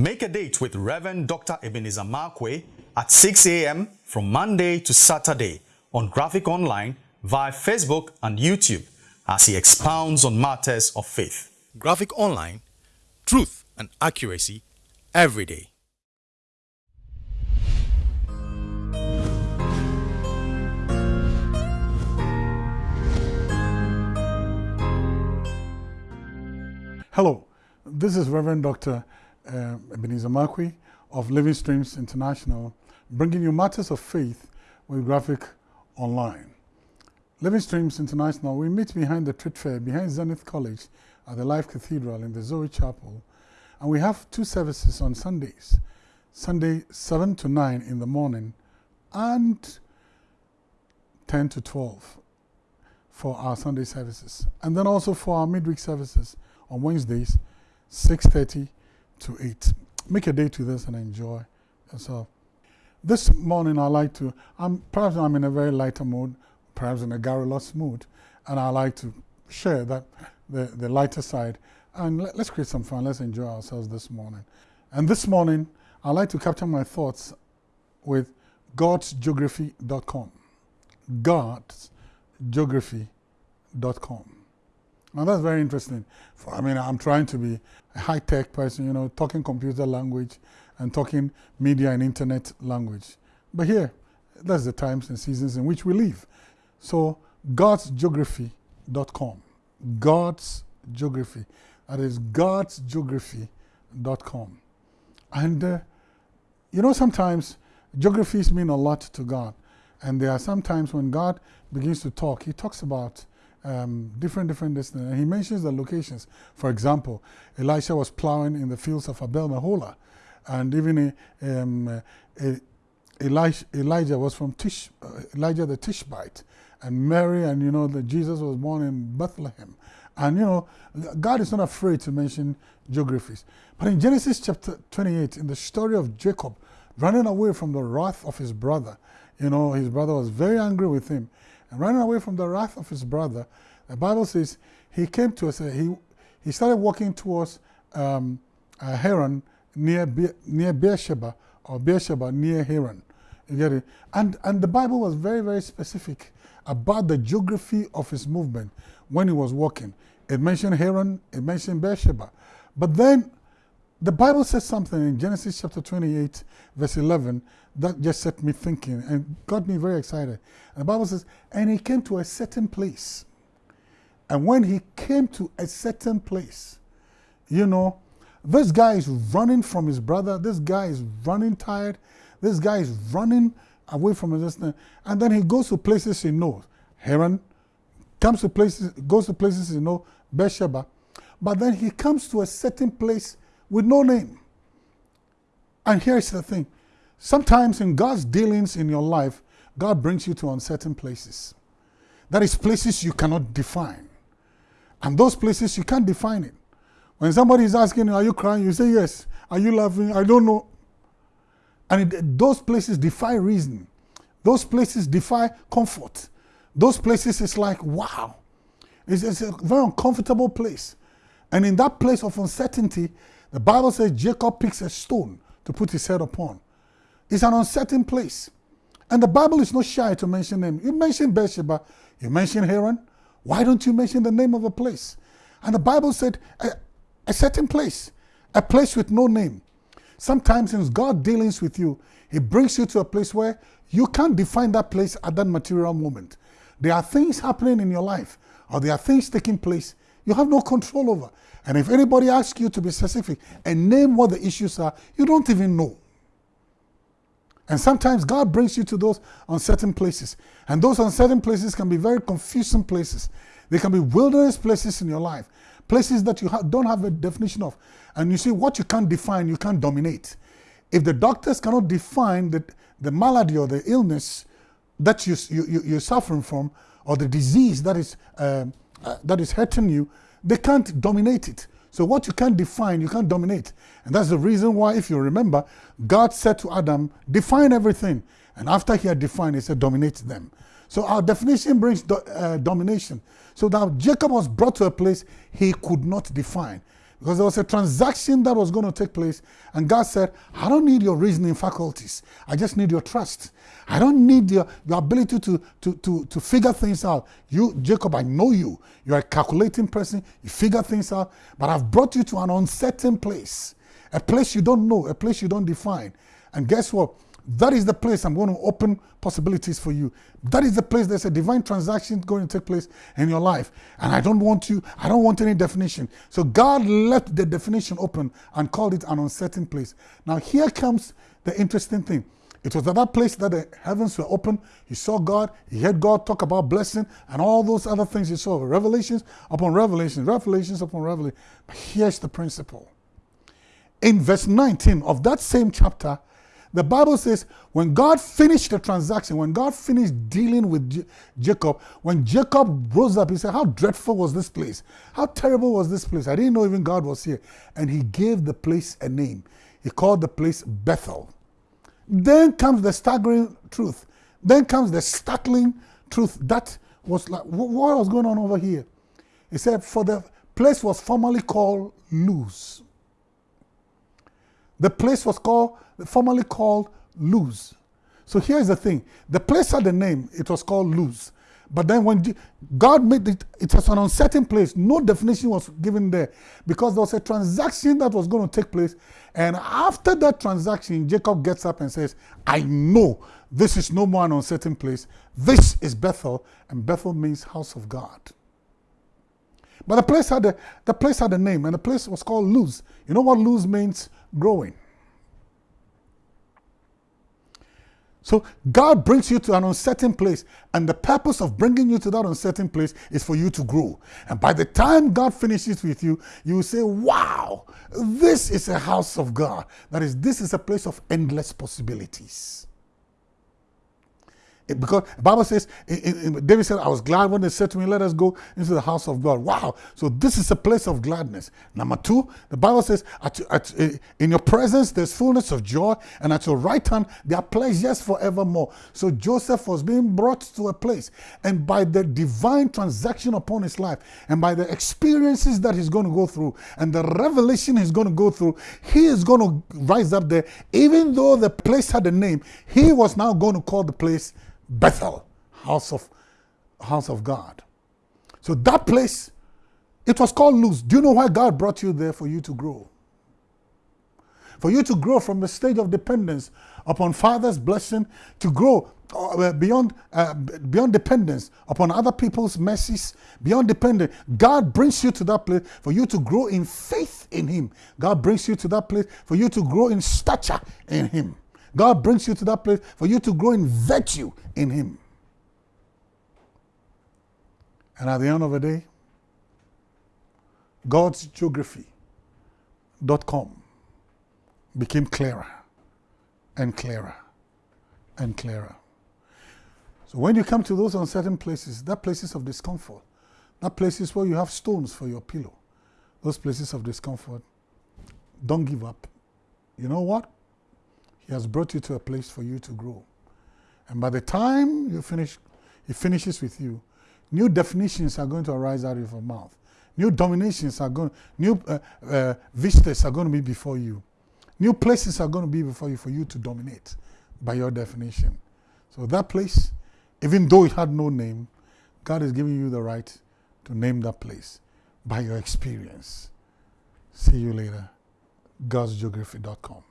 Make a date with Reverend Dr. Ebenezer Markwei at 6 a.m. from Monday to Saturday on Graphic Online via Facebook and YouTube as he expounds on matters of faith. Graphic Online, truth and accuracy every day. Hello, this is Reverend Dr. Uh, Ebenezer Markwei of Living Streams International, bringing you matters of faith with Graphic Online. Living Streams International, we meet behind the trade fair, behind Zenith College at the Life Cathedral in the Zoe Chapel. And we have two services on Sundays. Sunday 7 to 9 in the morning and 10 to 12 for our Sunday services. And then also for our midweek services on Wednesdays, 6.30 to 8. Make a date to this and enjoy yourself. This morning I like to, I'm, perhaps I'm in a very lighter mood, perhaps in a garrulous mood, and I like to share that the, the lighter side. And let, us create some fun, let's enjoy ourselves this morning. And this morning, I like to capture my thoughts with godsgeography.com. Godsgeography.com. Now that's very interesting. For, I mean, I'm trying to be a high-tech person, you know, talking computer language and talking media and internet language. But here, that's the times and seasons in which we live. So, godsgeography.com. God's Geography. That is godsgeography.com. And, uh, you know, sometimes geographies mean a lot to God. And there are some times when God begins to talk, he talks about um, different, different destinies. And he mentions the locations. For example, Elisha was plowing in the fields of Abel Meholah. And even um, uh, Elijah, Elijah was from Tish, uh, Elijah the Tishbite. And Mary and, you know, that Jesus was born in Bethlehem. And, you know, God is not afraid to mention geographies. But in Genesis chapter 28, in the story of Jacob running away from the wrath of his brother, you know, his brother was very angry with him and running away from the wrath of his brother, the Bible says he came to us, he, he started walking towards um, uh, Haran near, Be near Beersheba, or Beersheba near Haran. You get it? And, and the Bible was very, very specific about the geography of his movement when he was walking. It mentioned Haran, it mentioned Beersheba. But then the Bible says something in Genesis chapter 28, verse 11, that just set me thinking and got me very excited. And the Bible says, and he came to a certain place. And when he came to a certain place, you know, this guy is running from his brother. This guy is running tired. This guy is running away from his sister. And then he goes to places he knows. Haran comes to places, goes to places he knows, Beersheba. But then he comes to a certain place with no name. And here's the thing. Sometimes in God's dealings in your life, God brings you to uncertain places. That is places you cannot define. And those places, you can't define it. When somebody is asking, are you crying? You say, yes. Are you laughing? I don't know. And it, those places defy reason. Those places defy comfort. Those places, it's like, wow. It's, it's a very uncomfortable place. And in that place of uncertainty, the Bible says Jacob picks a stone to put his head upon. It's an uncertain place. And the Bible is not shy to mention them. You mention Beersheba, you mention Haran. Why don't you mention the name of a place? And the Bible said a, a certain place, a place with no name. Sometimes in God dealings with you, He brings you to a place where you can't define that place at that material moment. There are things happening in your life, or there are things taking place you have no control over. And if anybody asks you to be specific and name what the issues are, you don't even know. And sometimes God brings you to those uncertain places. And those uncertain places can be very confusing places. They can be wilderness places in your life, places that you ha don't have a definition of. And you see, what you can't define, you can't dominate. If the doctors cannot define the, the malady or the illness that you, you, you're suffering from, or the disease that is, uh, uh, that is hurting you, they can't dominate it. So what you can't define, you can't dominate. And that's the reason why, if you remember, God said to Adam, define everything. And after he had defined, he said, dominate them. So our definition brings do, uh, domination. So now Jacob was brought to a place he could not define. Because there was a transaction that was going to take place, and God said, I don't need your reasoning faculties. I just need your trust. I don't need your, your ability to, to, to, to figure things out. You, Jacob, I know you. You're a calculating person. You figure things out. But I've brought you to an uncertain place, a place you don't know, a place you don't define. And guess what? That is the place I'm going to open possibilities for you. That is the place there's a divine transaction going to take place in your life. And I don't want you, I don't want any definition. So God left the definition open and called it an uncertain place. Now here comes the interesting thing. It was at that place that the heavens were open. He saw God. He heard God talk about blessing and all those other things he saw. Revelations upon revelations, revelations upon revelation. But here's the principle. In verse 19 of that same chapter, the Bible says when God finished the transaction, when God finished dealing with J Jacob, when Jacob rose up, he said, How dreadful was this place? How terrible was this place? I didn't know even God was here. And he gave the place a name. He called the place Bethel. Then comes the staggering truth. Then comes the startling truth. That was like, what was going on over here? He said, For the place was formerly called Luz. The place was called, formerly called Luz. So here's the thing. The place had a name. It was called Luz. But then when God made it, it was an uncertain place. No definition was given there because there was a transaction that was going to take place. And after that transaction, Jacob gets up and says, I know this is no more an uncertain place. This is Bethel, and Bethel means house of God. But the place had a, the place had a name, and the place was called Luz. You know what Luz means? growing. So God brings you to an uncertain place, and the purpose of bringing you to that uncertain place is for you to grow. And by the time God finishes with you, you will say, "Wow, this is a house of God. That is, this is a place of endless possibilities." Because the Bible says, David said, I was glad when they said to me, let us go into the house of God. Wow. So this is a place of gladness. Number two, the Bible says, at, at, eh, in your presence there's fullness of joy, and at your right hand there are pleasures forevermore. So Joseph was being brought to a place, and by the divine transaction upon his life, and by the experiences that he's going to go through, and the revelation he's going to go through, he is going to rise up there. Even though the place had a name, he was now going to call the place Bethel, house of, house of God. So that place, it was called Luz. Do you know why God brought you there? For you to grow. For you to grow from a stage of dependence upon Father's blessing to grow uh, beyond, uh, beyond dependence upon other people's mercies, beyond dependence. God brings you to that place for you to grow in faith in Him. God brings you to that place for you to grow in stature in Him. God brings you to that place for you to grow in virtue in Him. And at the end of the day, God's geography.com became clearer and clearer and clearer. So when you come to those uncertain places, that places of discomfort, that places where you have stones for your pillow, those places of discomfort, don't give up. You know what? He has brought you to a place for you to grow. And by the time you finish, he finishes with you, new definitions are going to arise out of your mouth. New dominations are going, new uh, uh, vistas are going to be before you. New places are going to be before you for you to dominate by your definition. So that place, even though it had no name, God is giving you the right to name that place by your experience. See you later. God'sGeography.com.